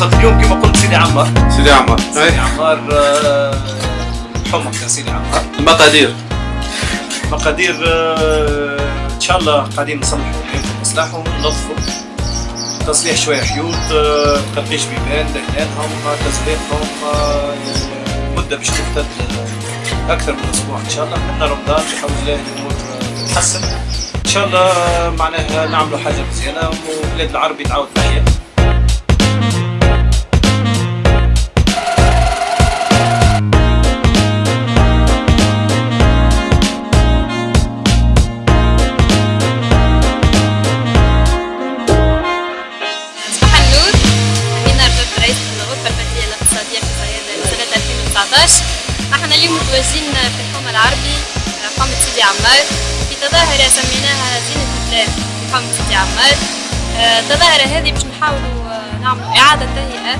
دخلت اليوم كما قلت سيدي عمار. سيدي عمار. سيدي إيه. عمار آه، حمق يا سيدي عمار. المقادير. المقادير آه، إن شاء الله قاعدين نصلحوا نصلحوا وننظفوا. تصليح شوية حيوط آه، تقطيش بيبان دهنانهم تسليقهم مدة باش تمتد أكثر من أسبوع. إن شاء الله من رمضان بحول الله الأمور تتحسن إن شاء الله معناها نعملوا حاجة مزيانة وبلاد العربي تعاود معايا. صيادة لسنة 2019 إحنا اليوم متواجدين في الحومة العربي حومة سيدي عمار. في تظاهرة سميناها زينة البلاد في حومة سيدي عمار. آه، التظاهرة هذه باش نحاولوا آه، نعملوا إعادة تهيئة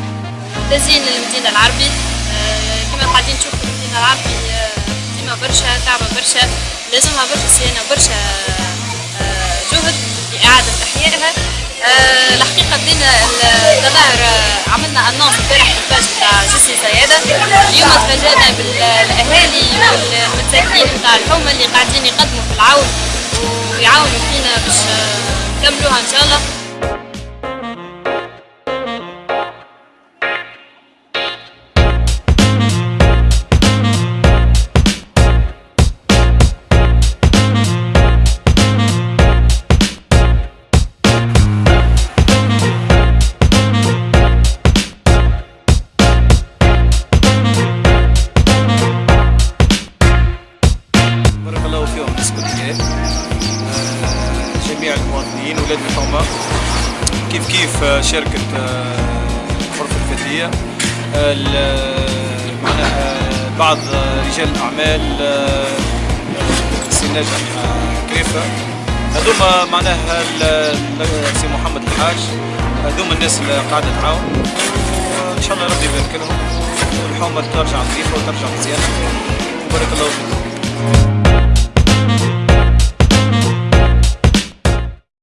تزيين للمدينة العربي. آه، كما قاعدين نشوفوا المدينة العربي آه، ديما برشا تعبة برشا لازمها برشا صيانة وبرشا آه، جهد لإعادة إحيائها الحقيقة بدينا التظاهرة عملنا أنونس امبارح في الباج بتاع جسي سيادة اليوم تفاجأنا بالأهالي والمساكين بتاع الحومة اللي قاعدين يقدموا في العون ويعاونوا فينا باش نكملوها إن شاء الله. جميع المواطنين ولاد الحومة كيف كيف آه، شركة آه، غرفة الفتية آه، معناها بعض رجال الأعمال سي آه، كريفة. هذوما معناها سي محمد الحاج. هذوما الناس اللي قاعدة تعاون. وإن شاء الله ربي يبارك لهم. والحومة ترجع نظيفة وترجع مزيانة. وبارك الله فيكم.